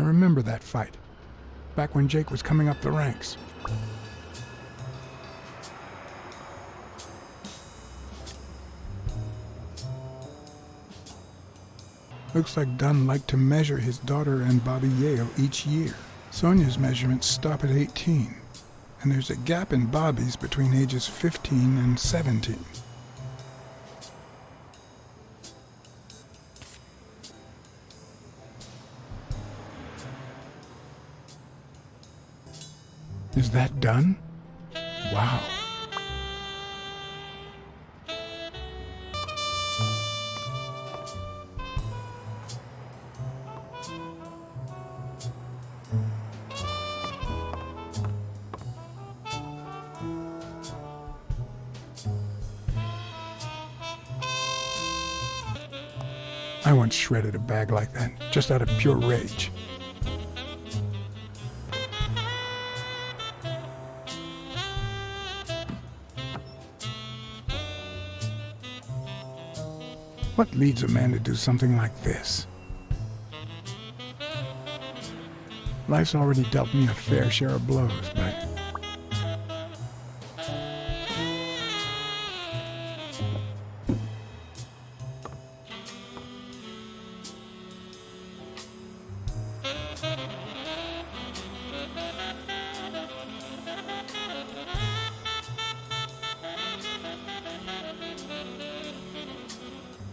I remember that fight. Back when Jake was coming up the ranks. Looks like Dunn liked to measure his daughter and Bobby Yale each year. Sonia's measurements stop at 18, and there's a gap in Bobby's between ages 15 and 17. Is that done? Wow. I once shredded a bag like that, just out of pure rage. What leads a man to do something like this? Life's already dealt me a fair share of blows, but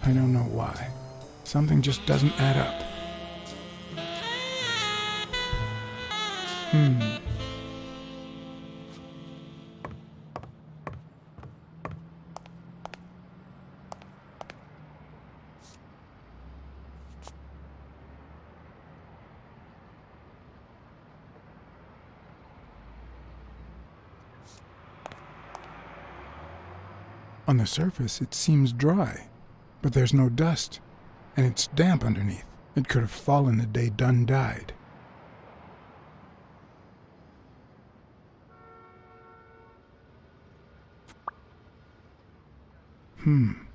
I don't know why. Something just doesn't add up. Hmm. On the surface, it seems dry, but there's no dust, and it's damp underneath. It could have fallen the day Dunn died. Hmm.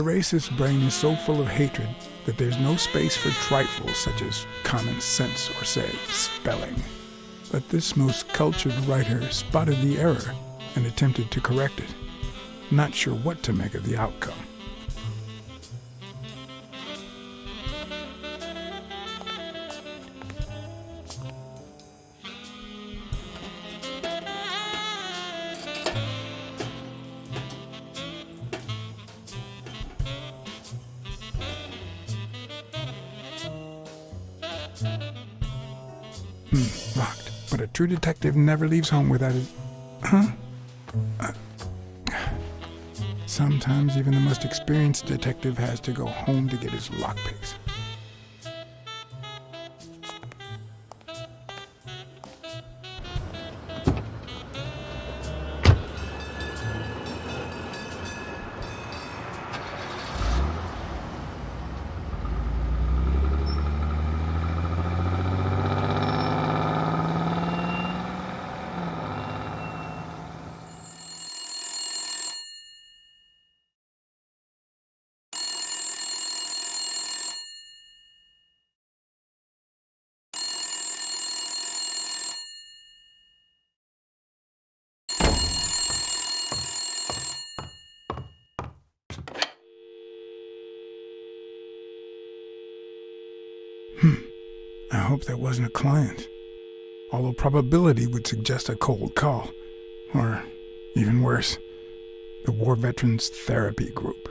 The racist brain is so full of hatred that there's no space for trifles such as common sense or, say, spelling. But this most cultured writer spotted the error and attempted to correct it, not sure what to make of the outcome. True detective never leaves home without his... Huh? Uh, sometimes even the most experienced detective has to go home to get his lockpicks. Hope that wasn't a client. Although probability would suggest a cold call. Or, even worse, the War Veterans Therapy Group.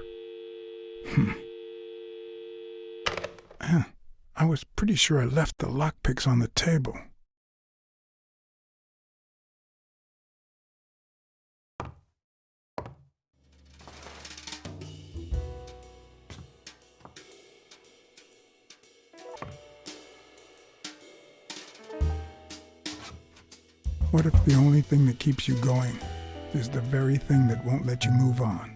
Hmm. I was pretty sure I left the lockpicks on the table. What if the only thing that keeps you going is the very thing that won't let you move on?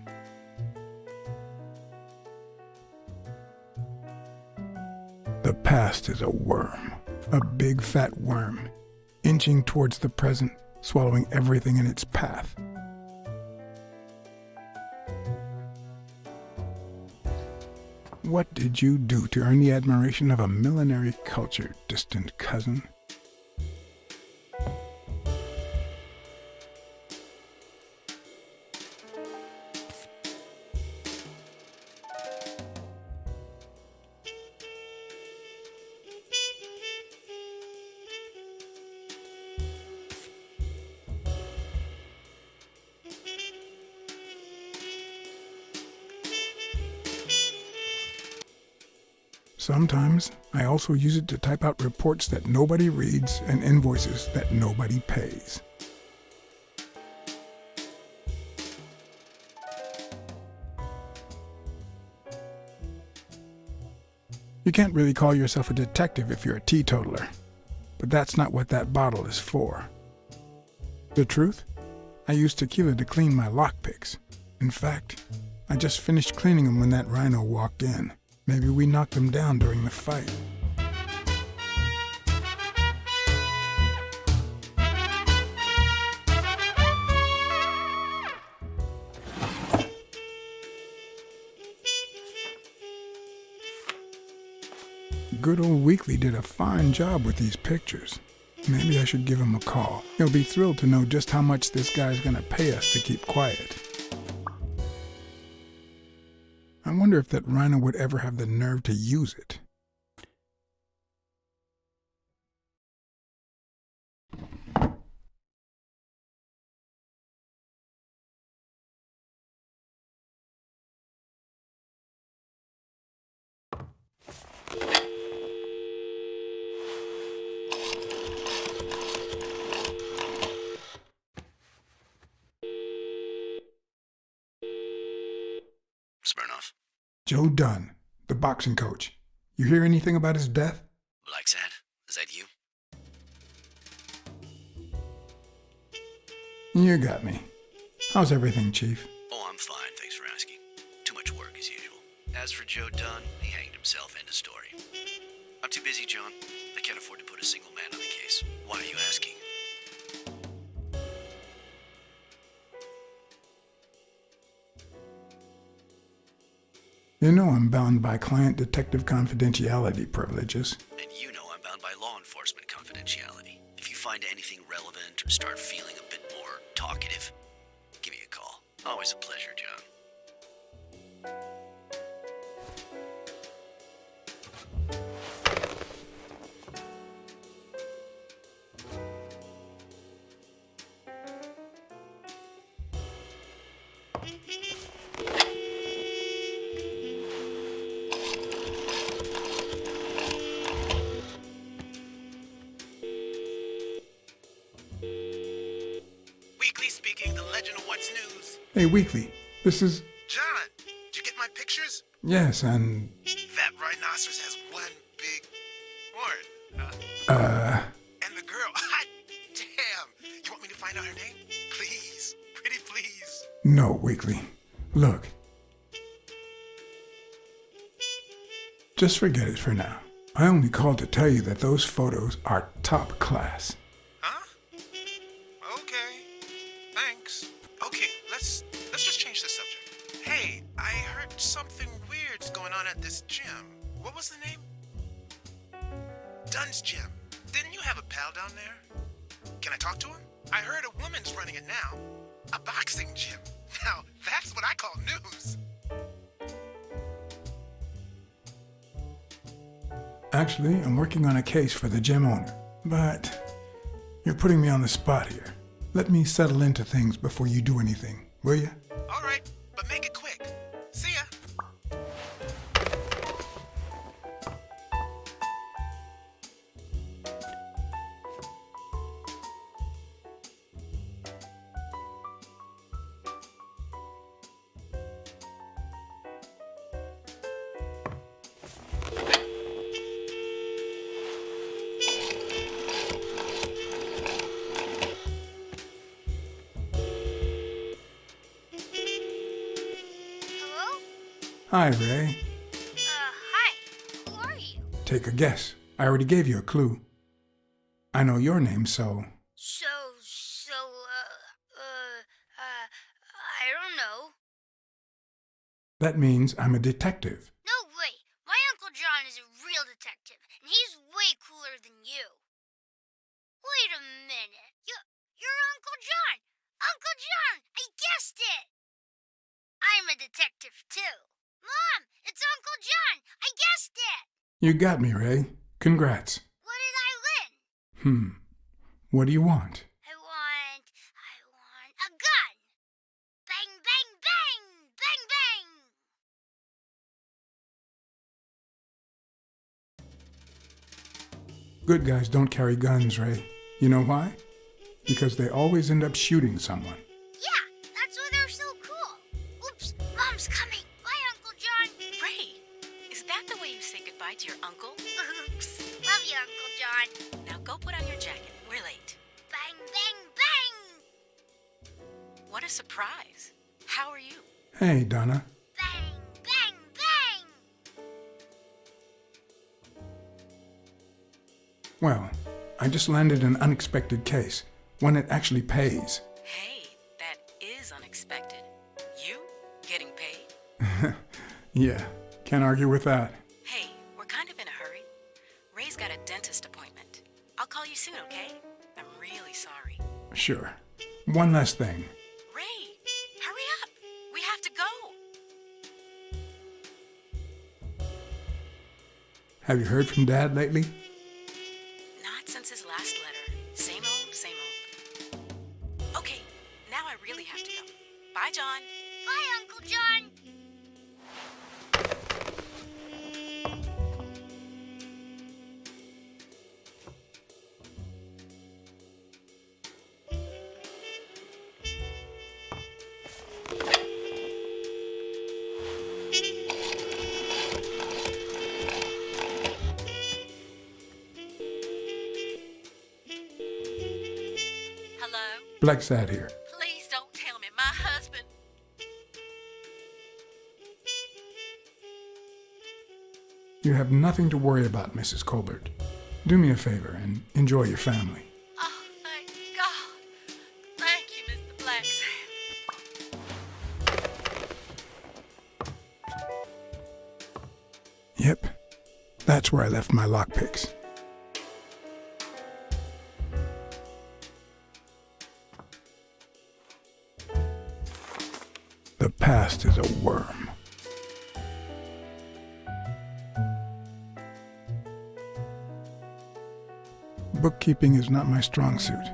The past is a worm, a big fat worm, inching towards the present, swallowing everything in its path. What did you do to earn the admiration of a millinery culture, distant cousin? Also use it to type out reports that nobody reads and invoices that nobody pays. You can't really call yourself a detective if you're a teetotaler, but that's not what that bottle is for. The truth? I use tequila to clean my lockpicks. In fact, I just finished cleaning them when that rhino walked in. Maybe we knocked them down during the fight. Good old Weekly did a fine job with these pictures. Maybe I should give him a call. He'll be thrilled to know just how much this guy's gonna pay us to keep quiet. I wonder if that rhino would ever have the nerve to use it. Joe Dunn, the boxing coach. You hear anything about his death? Like that? Is that you? You got me. How's everything, Chief? Oh, I'm fine, thanks for asking. Too much work as usual. As for Joe Dunn, he hanged himself. End of story. I'm too busy, John. I can't afford to put a single man on the case. Why are you asking? You know I'm bound by client detective confidentiality privileges. And you know I'm bound by law enforcement confidentiality. If you find anything relevant or start feeling a bit more talkative, give me a call. Always a pleasure, Hey, Weekly, this is. John, did you get my pictures? Yes, and. That rhinoceros has one big horn. Huh? Uh. And the girl, damn. You want me to find out her name? Please, pretty please. No, Weekly. Look. Just forget it for now. I only called to tell you that those photos are top class. Case for the gym owner. But you're putting me on the spot here. Let me settle into things before you do anything, will you? Hi, Ray. Uh, hi. Who are you? Take a guess. I already gave you a clue. I know your name, so So, so, uh, uh, uh, I don't know. that means I'm a detective. No way. My Uncle John is a real detective, and he's way cooler than you. Wait a minute. You, you're Uncle John. Uncle John, I guessed it. I'm a detective, too. Mom, it's Uncle John. I guessed it. You got me, Ray. Congrats. What did I win? Hmm. What do you want? I want. I want a gun! Bang, bang, bang! Bang, bang! Good guys don't carry guns, Ray. You know why? Because they always end up shooting someone. Uncle John. Now go put on your jacket. We're late. Bang, bang, bang! What a surprise. How are you? Hey, Donna. Bang, bang, bang! Well, I just landed an unexpected case, one that actually pays. Hey, that is unexpected. You getting paid? Yeah, can't argue with that. Sure. One last thing. Ray, hurry up. We have to go. Have you heard from Dad lately? Here. Please don't tell me my husband. You have nothing to worry about, Mrs. Colbert. Do me a favor and enjoy your family. Oh, thank God. Thank you, Mr. Blacksad. Yep, that's where I left my lockpicks. Past is a worm. Bookkeeping is not my strong suit.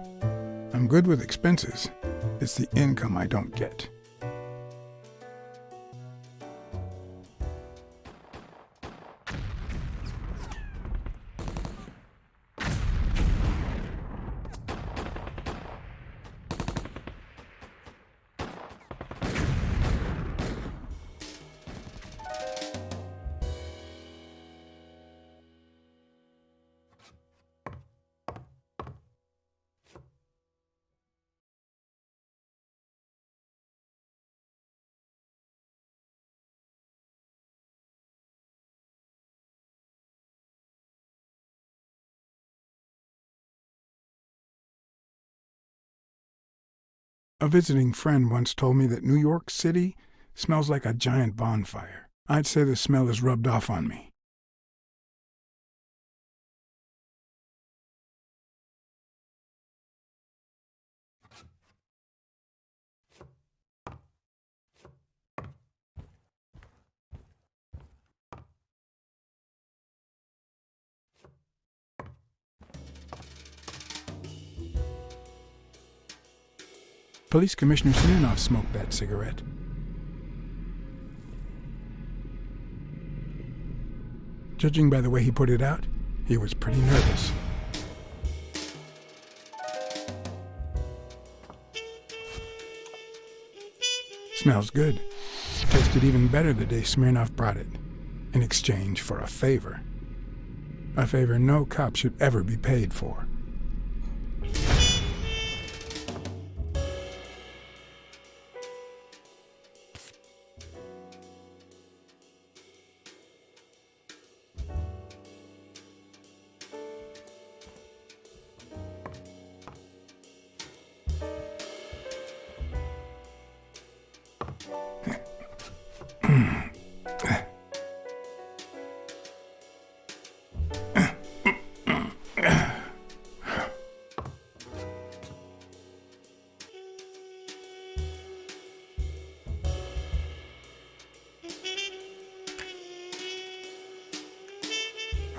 I'm good with expenses. It's the income I don't get. A visiting friend once told me that New York City smells like a giant bonfire. I'd say the smell is rubbed off on me. Police Commissioner Smirnov smoked that cigarette. Judging by the way he put it out, he was pretty nervous. Smells good. Tasted even better the day Smirnov brought it, in exchange for a favor. A favor no cop should ever be paid for.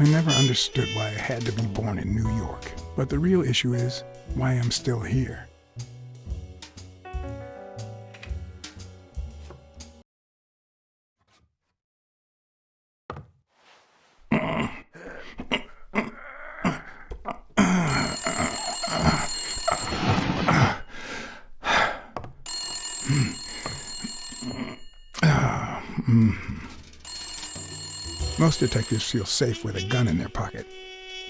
I never understood why I had to be born in New York, but the real issue is why I'm still here. Detectives feel safe with a gun in their pocket.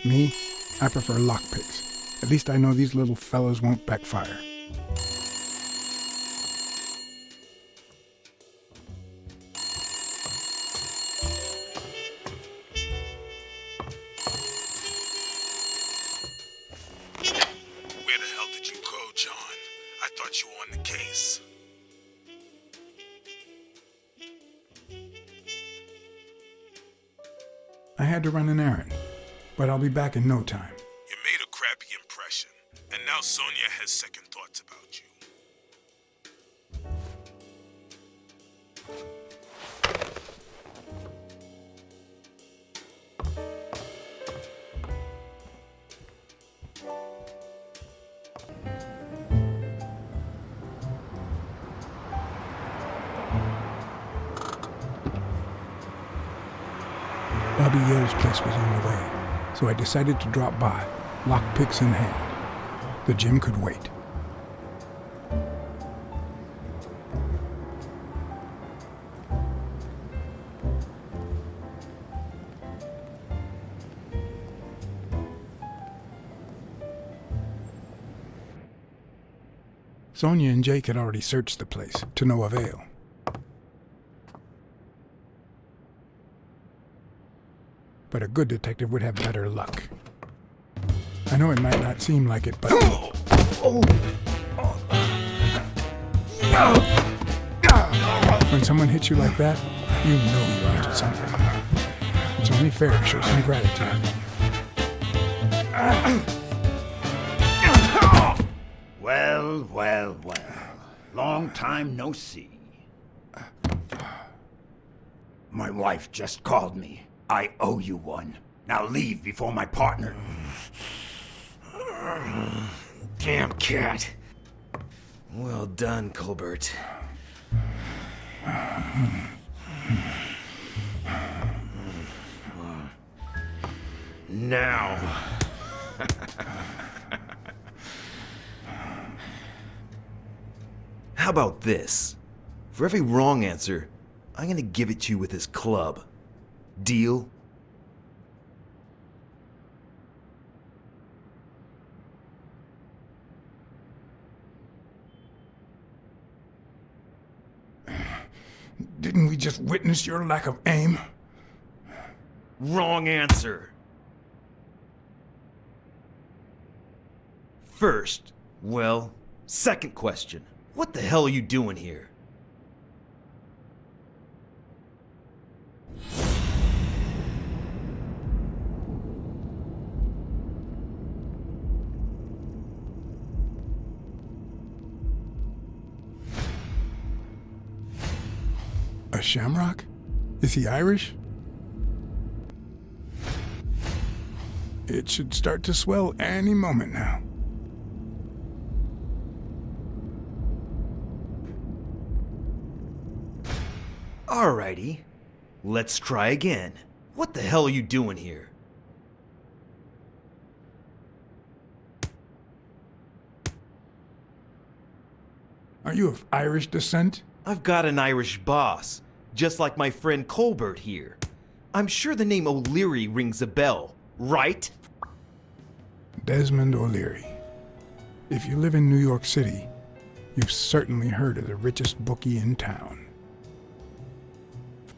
Me, I prefer lockpicks. At least I know these little fellows won't backfire. Back in no time. You made a crappy impression, and now Sonia has second thoughts about you. Bobby Yale's place was on the way, so I decided to drop by, lockpicks in hand. The gym could wait. Sonia and Jake had already searched the place, to no avail. But a good detective would have better luck. I know it might not seem like it, but... When someone hits you like that, you know you're onto something. It's only fair to show some gratitude. Well, well, well. Long time no see. My wife just called me. I owe you one. Now leave before my partner. Damn cat. Well done, Colbert. Now. How about this? For every wrong answer, I'm gonna give it to you with this club. Deal? Didn't we just witness your lack of aim? Wrong answer. First, well, second question. What the hell are you doing here? a shamrock? Is he Irish? It should start to swell any moment now. Alrighty. Let's try again. What the hell are you doing here? Are you of Irish descent? I've got an Irish boss just like my friend Colbert here. I'm sure the name O'Leary rings a bell, right? Desmond O'Leary. If you live in New York City, you've certainly heard of the richest bookie in town.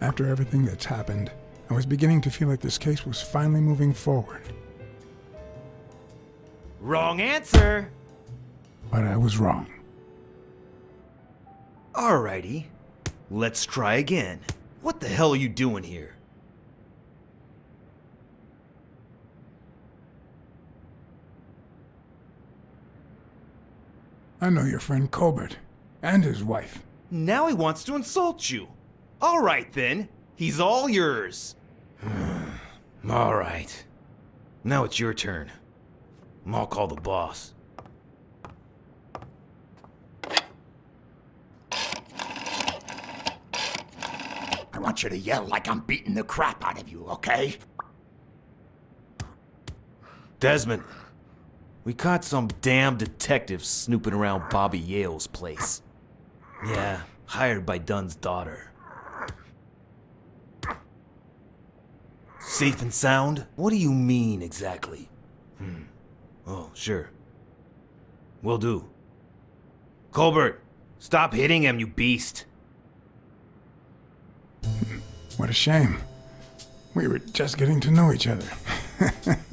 After everything that's happened, I was beginning to feel like this case was finally moving forward. Wrong answer! But I was wrong. Alrighty. Let's try again. What the hell are you doing here? I know your friend Colbert and his wife. Now he wants to insult you. Alright then. He's all yours. Alright. Now it's your turn. I'll call the boss. Want you to yell like I'm beating the crap out of you, okay? Desmond, we caught some damn detective snooping around Bobby Yale's place. Yeah, hired by Dunn's daughter. Safe and sound? What do you mean exactly? Hmm. Oh, sure. Will do. Colbert, stop hitting him, you beast. What a shame. We were just getting to know each other.